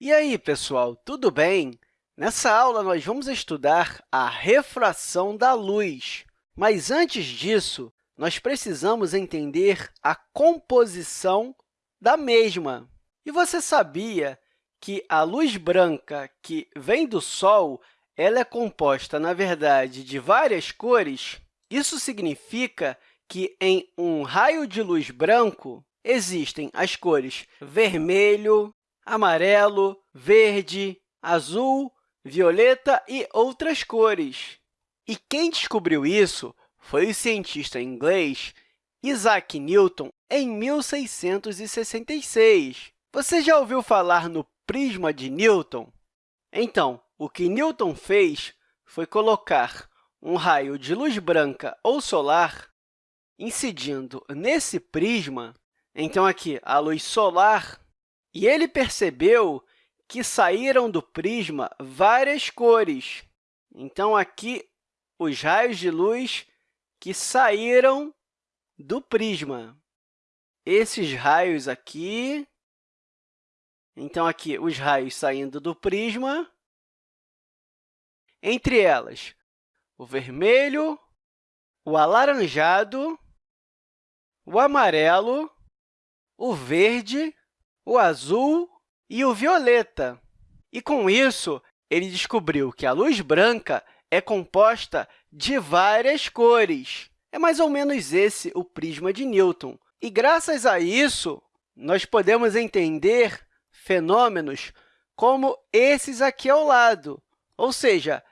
E aí, pessoal, tudo bem? Nessa aula, nós vamos estudar a refração da luz. Mas, antes disso, nós precisamos entender a composição da mesma. E você sabia que a luz branca que vem do Sol ela é composta, na verdade, de várias cores? Isso significa que, em um raio de luz branco, existem as cores vermelho, amarelo, verde, azul, violeta e outras cores. E quem descobriu isso foi o cientista inglês Isaac Newton em 1666. Você já ouviu falar no prisma de Newton? Então, o que Newton fez foi colocar um raio de luz branca ou solar incidindo nesse prisma. Então, aqui, a luz solar e ele percebeu que saíram do prisma várias cores. Então, aqui, os raios de luz que saíram do prisma. Esses raios aqui... Então, aqui, os raios saindo do prisma. Entre elas, o vermelho, o alaranjado, o amarelo, o verde o azul e o violeta. E, com isso, ele descobriu que a luz branca é composta de várias cores. É mais ou menos esse o prisma de Newton. E, graças a isso, nós podemos entender fenômenos como esses aqui ao lado. Ou seja,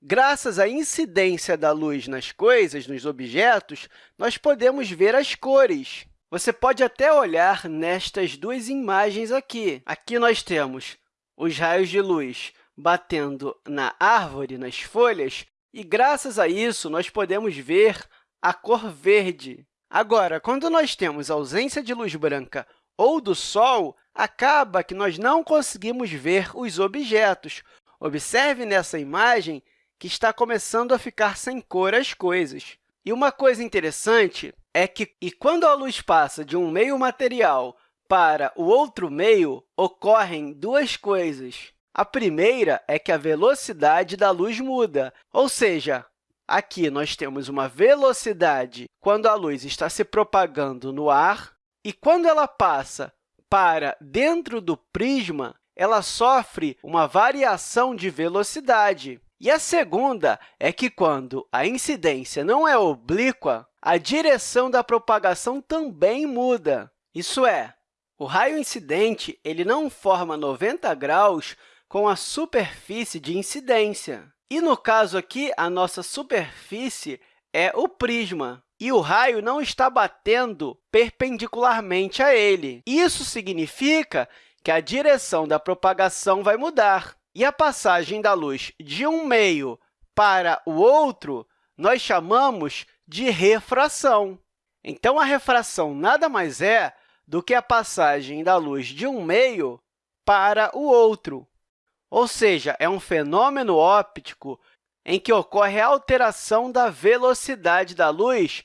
graças à incidência da luz nas coisas, nos objetos, nós podemos ver as cores. Você pode até olhar nestas duas imagens aqui. Aqui nós temos os raios de luz batendo na árvore, nas folhas, e, graças a isso, nós podemos ver a cor verde. Agora, quando nós temos ausência de luz branca ou do Sol, acaba que nós não conseguimos ver os objetos. Observe nessa imagem que está começando a ficar sem cor as coisas. E uma coisa interessante é que, e quando a luz passa de um meio material para o outro meio, ocorrem duas coisas. A primeira é que a velocidade da luz muda, ou seja, aqui nós temos uma velocidade quando a luz está se propagando no ar, e quando ela passa para dentro do prisma, ela sofre uma variação de velocidade. E a segunda é que, quando a incidência não é oblíqua, a direção da propagação também muda. Isso é, o raio incidente ele não forma 90 graus com a superfície de incidência. E, no caso aqui, a nossa superfície é o prisma, e o raio não está batendo perpendicularmente a ele. Isso significa que a direção da propagação vai mudar. E a passagem da luz de um meio para o outro nós chamamos de refração. Então, a refração nada mais é do que a passagem da luz de um meio para o outro. Ou seja, é um fenômeno óptico em que ocorre a alteração da velocidade da luz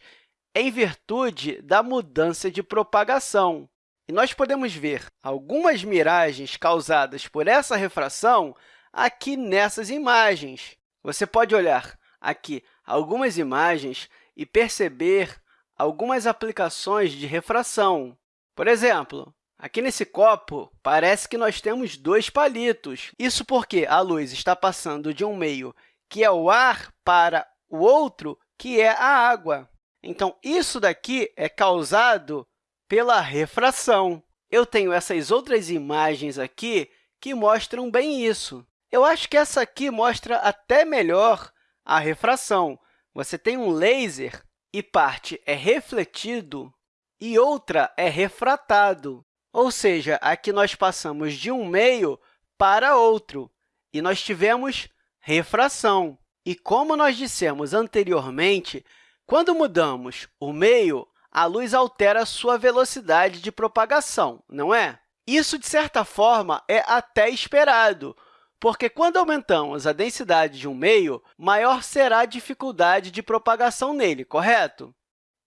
em virtude da mudança de propagação. E nós podemos ver algumas miragens causadas por essa refração aqui nessas imagens. Você pode olhar aqui algumas imagens e perceber algumas aplicações de refração. Por exemplo, aqui nesse copo, parece que nós temos dois palitos. Isso porque a luz está passando de um meio, que é o ar, para o outro, que é a água. Então, isso daqui é causado pela refração. Eu tenho essas outras imagens aqui que mostram bem isso. Eu acho que essa aqui mostra até melhor a refração. Você tem um laser e parte é refletido e outra é refratado. Ou seja, aqui nós passamos de um meio para outro e nós tivemos refração. E como nós dissemos anteriormente, quando mudamos o meio, a luz altera sua velocidade de propagação, não é? Isso, de certa forma, é até esperado, porque quando aumentamos a densidade de um meio, maior será a dificuldade de propagação nele, correto?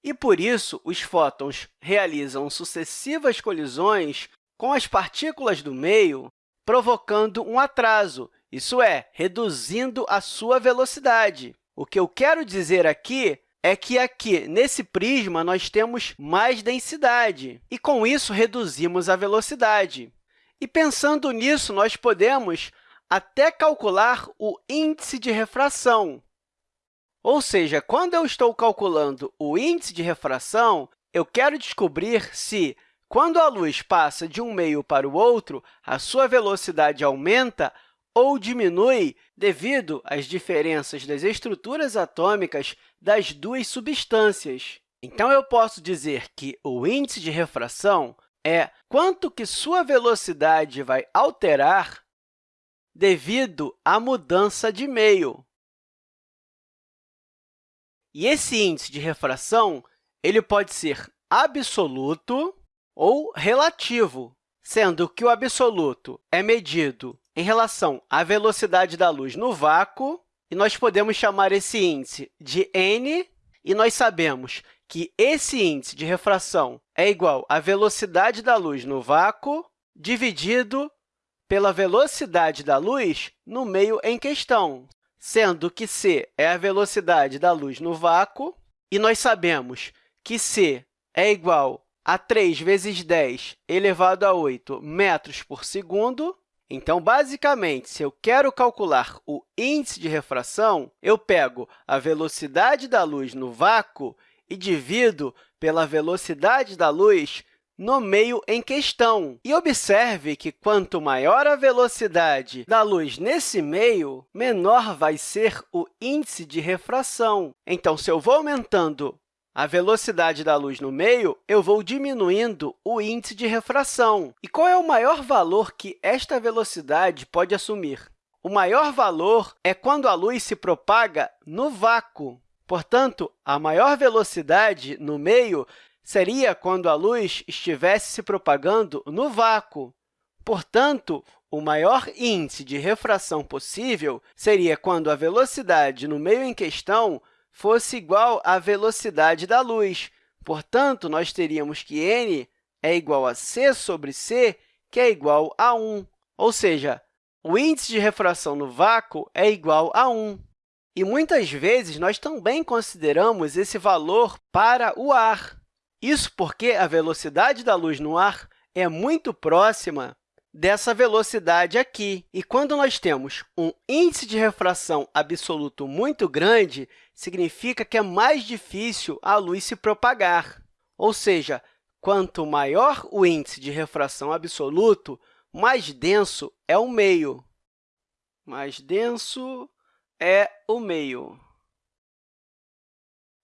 E, por isso, os fótons realizam sucessivas colisões com as partículas do meio, provocando um atraso, isso é, reduzindo a sua velocidade. O que eu quero dizer aqui é que aqui, nesse prisma, nós temos mais densidade, e, com isso, reduzimos a velocidade. E, pensando nisso, nós podemos até calcular o índice de refração. Ou seja, quando eu estou calculando o índice de refração, eu quero descobrir se, quando a luz passa de um meio para o outro, a sua velocidade aumenta ou diminui devido às diferenças das estruturas atômicas das duas substâncias. Então, eu posso dizer que o índice de refração é quanto que sua velocidade vai alterar devido à mudança de meio. E esse índice de refração ele pode ser absoluto ou relativo, sendo que o absoluto é medido em relação à velocidade da luz no vácuo, e nós podemos chamar esse índice de n, e nós sabemos que esse índice de refração é igual à velocidade da luz no vácuo dividido pela velocidade da luz no meio em questão, sendo que c é a velocidade da luz no vácuo, e nós sabemos que c é igual a 3 vezes 10 elevado a 8 metros por segundo. Então, basicamente, se eu quero calcular o índice de refração, eu pego a velocidade da luz no vácuo e divido pela velocidade da luz no meio em questão. E observe que, quanto maior a velocidade da luz nesse meio, menor vai ser o índice de refração. Então, se eu vou aumentando a velocidade da luz no meio, eu vou diminuindo o índice de refração. E qual é o maior valor que esta velocidade pode assumir? O maior valor é quando a luz se propaga no vácuo. Portanto, a maior velocidade no meio seria quando a luz estivesse se propagando no vácuo. Portanto, o maior índice de refração possível seria quando a velocidade no meio em questão fosse igual à velocidade da luz. Portanto, nós teríamos que n é igual a c sobre c, que é igual a 1. Ou seja, o índice de refração no vácuo é igual a 1. E muitas vezes nós também consideramos esse valor para o ar. Isso porque a velocidade da luz no ar é muito próxima dessa velocidade aqui. E quando nós temos um índice de refração absoluto muito grande, significa que é mais difícil a luz se propagar. Ou seja, quanto maior o índice de refração absoluto, mais denso é o meio. Mais denso é o meio.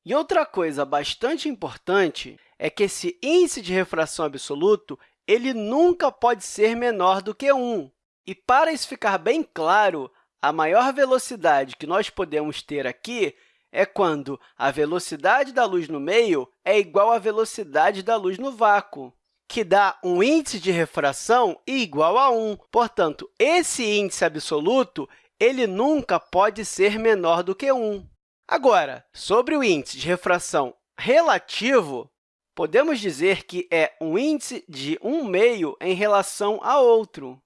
E outra coisa bastante importante é que esse índice de refração absoluto ele nunca pode ser menor do que 1. E, para isso ficar bem claro, a maior velocidade que nós podemos ter aqui é quando a velocidade da luz no meio é igual à velocidade da luz no vácuo, que dá um índice de refração igual a 1. Portanto, esse índice absoluto ele nunca pode ser menor do que 1. Agora, sobre o índice de refração relativo, podemos dizer que é um índice de 1 meio em relação a outro,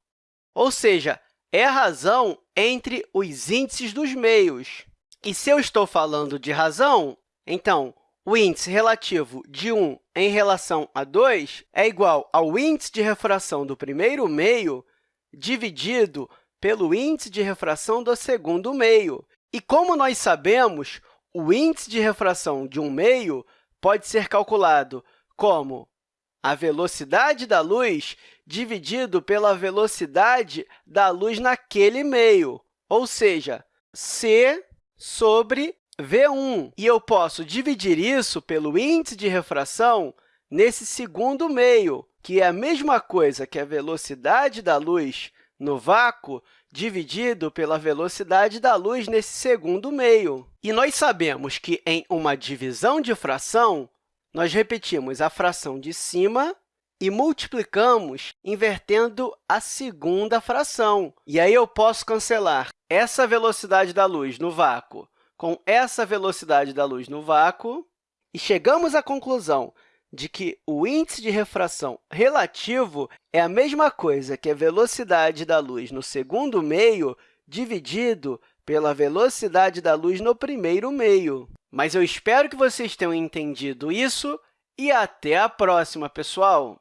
ou seja, é a razão entre os índices dos meios. E se eu estou falando de razão, então, o índice relativo de 1 em relação a 2 é igual ao índice de refração do primeiro meio dividido pelo índice de refração do segundo meio. E como nós sabemos, o índice de refração de um meio pode ser calculado como a velocidade da luz dividido pela velocidade da luz naquele meio, ou seja, c sobre v1. E eu posso dividir isso pelo índice de refração nesse segundo meio, que é a mesma coisa que a velocidade da luz no vácuo dividido pela velocidade da luz nesse segundo meio. E nós sabemos que, em uma divisão de fração, nós repetimos a fração de cima e multiplicamos invertendo a segunda fração. E aí eu posso cancelar essa velocidade da luz no vácuo com essa velocidade da luz no vácuo, e chegamos à conclusão de que o índice de refração relativo é a mesma coisa que a velocidade da luz no segundo meio dividido pela velocidade da luz no primeiro meio. Mas eu espero que vocês tenham entendido isso e até a próxima, pessoal!